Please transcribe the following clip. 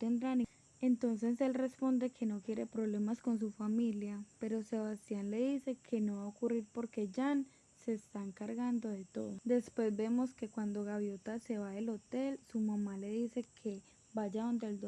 tendrán. Entonces él responde que no quiere problemas con su familia, pero Sebastián le dice que no va a ocurrir porque Jan se está encargando de todo. Después vemos que cuando Gaviota se va del hotel, su mamá le dice que vaya donde el doctor